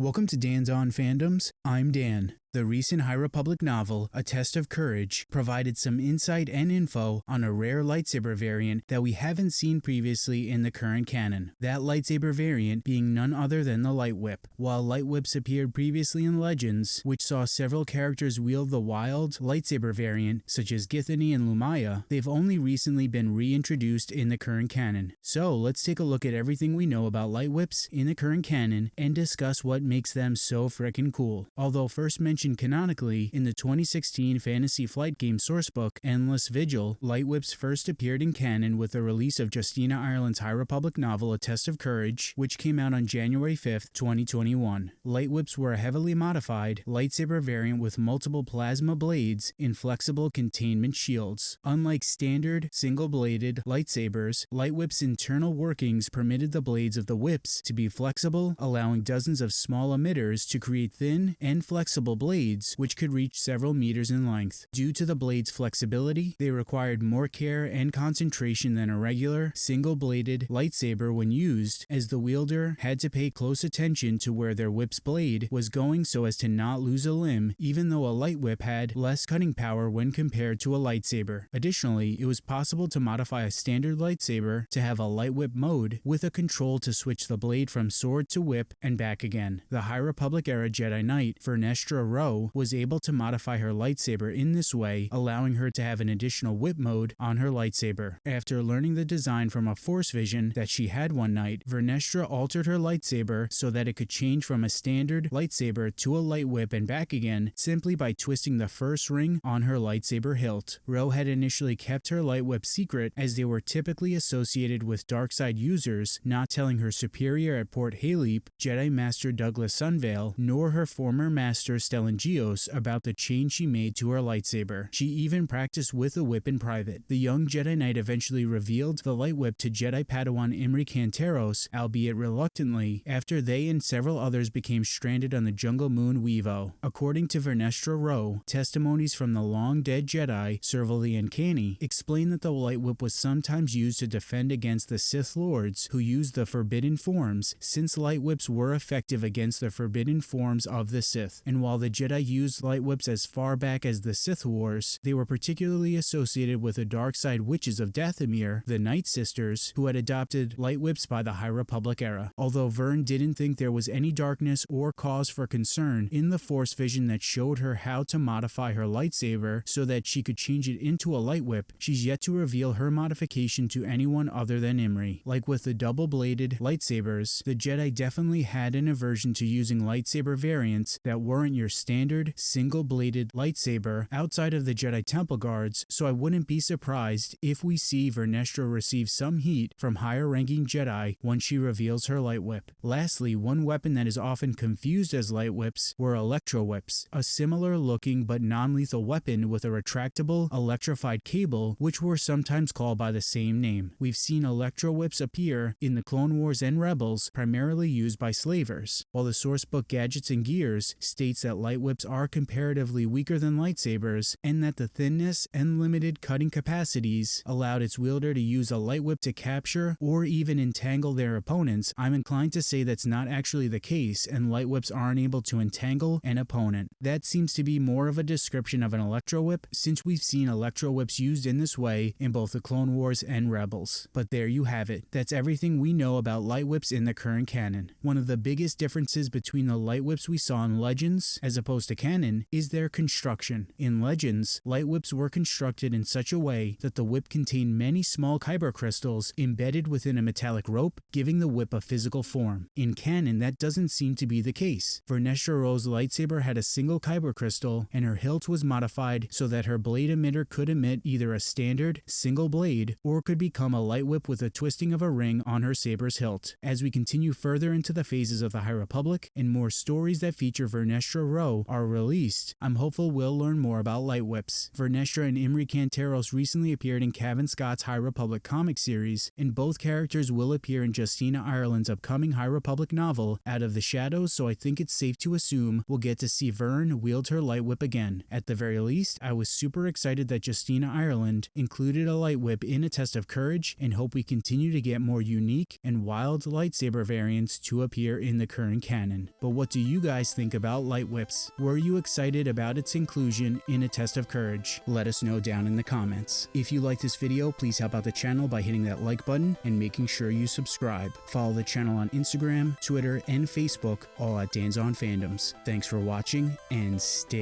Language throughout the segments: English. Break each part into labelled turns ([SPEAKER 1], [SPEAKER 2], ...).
[SPEAKER 1] Welcome to Dan's On Fandoms. I'm Dan. The recent High Republic novel, A Test of Courage, provided some insight and info on a rare lightsaber variant that we haven't seen previously in the current canon. That lightsaber variant being none other than the Light Whip. While Light Whips appeared previously in Legends, which saw several characters wield the wild lightsaber variant, such as Githany and Lumiya, they've only recently been reintroduced in the current canon. So let's take a look at everything we know about Light Whips in the current canon and discuss what makes them so frickin' cool. Although first mentioned mentioned canonically in the 2016 Fantasy Flight game sourcebook Endless Vigil, Light Whips first appeared in canon with the release of Justina Ireland's High Republic novel A Test of Courage, which came out on January 5, 2021. Light Whips were a heavily modified lightsaber variant with multiple plasma blades in flexible containment shields. Unlike standard single-bladed lightsabers, Light Whip's internal workings permitted the blades of the whips to be flexible, allowing dozens of small emitters to create thin and flexible blades blades, which could reach several meters in length. Due to the blade's flexibility, they required more care and concentration than a regular, single-bladed lightsaber when used, as the wielder had to pay close attention to where their whip's blade was going so as to not lose a limb, even though a light whip had less cutting power when compared to a lightsaber. Additionally, it was possible to modify a standard lightsaber to have a light whip mode with a control to switch the blade from sword to whip and back again. The High Republic era Jedi Knight, Vernestra Rwoh was able to modify her lightsaber in this way, allowing her to have an additional whip mode on her lightsaber. After learning the design from a force vision that she had one night, Vernestra altered her lightsaber so that it could change from a standard lightsaber to a light whip and back again simply by twisting the first ring on her lightsaber hilt. Rwoh had initially kept her light whip secret as they were typically associated with dark side users, not telling her superior at Port Haileap, Jedi Master Douglas Sunvale, nor her former master Stellan Gios about the change she made to her lightsaber. She even practiced with a whip in private. The young Jedi Knight eventually revealed the light whip to Jedi Padawan Imri Cantaros, albeit reluctantly, after they and several others became stranded on the jungle moon Wevo. According to Vernestra Rwoh, testimonies from the long-dead Jedi, Serval the Uncanny, explain that the light whip was sometimes used to defend against the Sith Lords who used the forbidden forms, since light whips were effective against the forbidden forms of the Sith. And while the Jedi used light whips as far back as the Sith Wars, they were particularly associated with the dark side witches of Dathomir, the Night Sisters, who had adopted light whips by the High Republic era. Although Vern didn't think there was any darkness or cause for concern in the Force vision that showed her how to modify her lightsaber so that she could change it into a light whip, she's yet to reveal her modification to anyone other than Imri. Like with the double-bladed lightsabers, the Jedi definitely had an aversion to using lightsaber variants that weren't your standard single-bladed lightsaber outside of the Jedi Temple Guards, so I wouldn't be surprised if we see Vernestra receive some heat from higher-ranking Jedi once she reveals her light whip. Lastly, one weapon that is often confused as light whips were electro whips, a similar-looking but non-lethal weapon with a retractable, electrified cable, which were sometimes called by the same name. We've seen electro whips appear in the Clone Wars and Rebels, primarily used by slavers, while the sourcebook Gadgets and Gears states that light whips are comparatively weaker than lightsabers, and that the thinness and limited cutting capacities allowed its wielder to use a light whip to capture or even entangle their opponents, I'm inclined to say that's not actually the case, and light whips aren't able to entangle an opponent. That seems to be more of a description of an electro whip, since we've seen electro whips used in this way in both the Clone Wars and Rebels. But there you have it. That's everything we know about light whips in the current canon. One of the biggest differences between the light whips we saw in Legends as opposed to canon is their construction. In Legends, light whips were constructed in such a way that the whip contained many small kyber crystals embedded within a metallic rope, giving the whip a physical form. In canon, that doesn't seem to be the case. Vernestra Rwoh's lightsaber had a single kyber crystal, and her hilt was modified so that her blade emitter could emit either a standard, single blade, or could become a light whip with a twisting of a ring on her saber's hilt. As we continue further into the phases of the High Republic and more stories that feature Vernestra Rwoh are released, I'm hopeful we'll learn more about light whips. Vernestra and Imri Cantaros recently appeared in Cavan Scott's High Republic comic series, and both characters will appear in Justina Ireland's upcoming High Republic novel, Out of the Shadows, so I think it's safe to assume we'll get to see Vern wield her light whip again. At the very least, I was super excited that Justina Ireland included a light whip in a test of courage and hope we continue to get more unique and wild lightsaber variants to appear in the current canon. But what do you guys think about light whips? Were you excited about its inclusion in a test of courage? Let us know down in the comments. If you like this video, please help out the channel by hitting that like button and making sure you subscribe. Follow the channel on Instagram, Twitter, and Facebook, all at Dan's on Fandoms. Thanks for watching and stay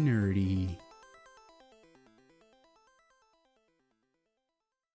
[SPEAKER 1] nerdy.